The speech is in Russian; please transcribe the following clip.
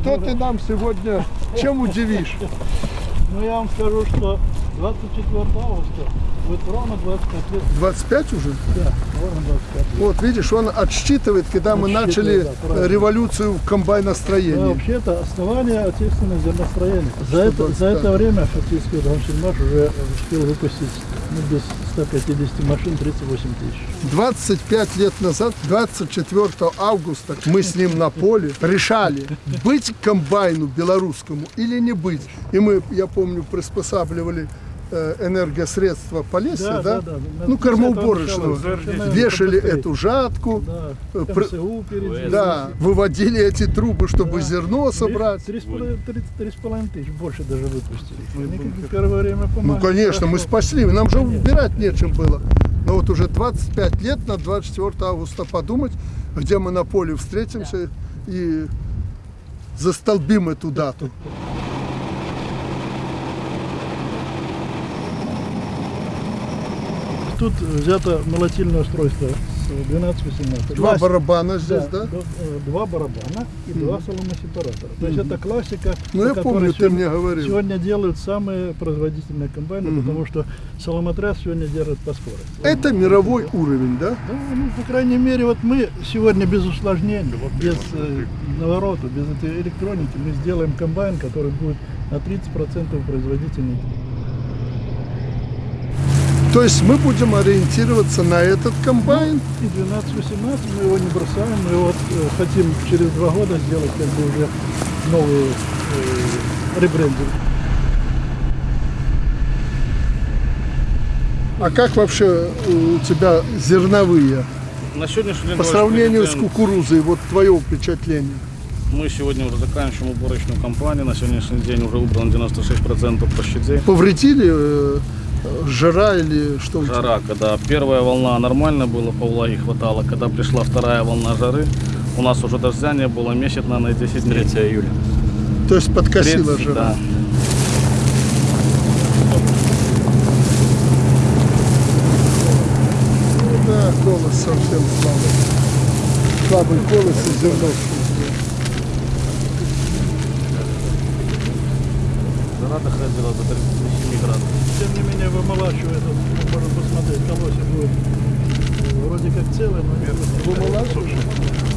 что ты нам сегодня, чем удивишь? Ну я вам скажу, что 24 августа будет ровно 25 лет. 25 уже? Да, ровно 25 лет. Вот, видишь, он отсчитывает, когда мы начали да, революцию в Да, комбайностроении. вообще-то основание отечественного зерностроения. За это, за 125. это время фактически Рамсельмаш уже успел выпустить ну, без 150 машин 38 тысяч. 25 лет назад, 24 августа, мы с ним на поле решали, быть комбайну белорусскому или не быть. И мы, я помню, приспосабливали энергосредства Полесья, да? Ну, кормоуборочного. Вешали эту жатку, Да, э, перед да, выводили эти трубы, чтобы Да. зерно собрать. Три с половиной- три- три с половиной тысяч, больше даже выпустили. Бы первое время Ну, конечно, мы спасли, нам же убирать нечем было. Но вот уже 25 лет на 24 августа подумать, где мы на поле встретимся и застолбим эту дату. Тут взято молотильное устройство с 12-18. Два барабана здесь, да? д- э, Два барабана и два соломосепаратора. То есть это классика, Ну, я помню, ты сегодня- мне говорил. Сегодня делают самые производительные комбайны, потому что соломотряс сегодня держит по скорости. Это мировой уровень, да? Да, ну, по крайней мере, вот мы сегодня без усложнений, вот без э, наворота, без этой электроники, мы сделаем комбайн, который будет на 30% производительнее. То есть мы будем ориентироваться на этот комбайн. И 12-18 мы его не бросаем, мы вот э, хотим через два года сделать как бы уже новую э, ребрендинг. А как вообще у тебя зерновые? На сегодняшний день По сравнению с кукурузой, вот твое впечатление. мы сегодня уже заканчиваем уборочную кампанию. На сегодняшний день уже убрано 96% площадей. Повредили э, жара или что? Жара, когда первая волна нормально было, по влаге хватало. Когда пришла вторая волна жары, у нас уже дождя не было месяц, наверное, 10 дней. 3 июля. То есть подкосила 30, жара. да. Ну да, голос совсем слабый. Слабый голос и зерно. Жара доходила до 37 градусов. Тем не менее, вымолачивает, вот, можно посмотреть, колосья будет вроде как целое, но не Вымолачиваешь?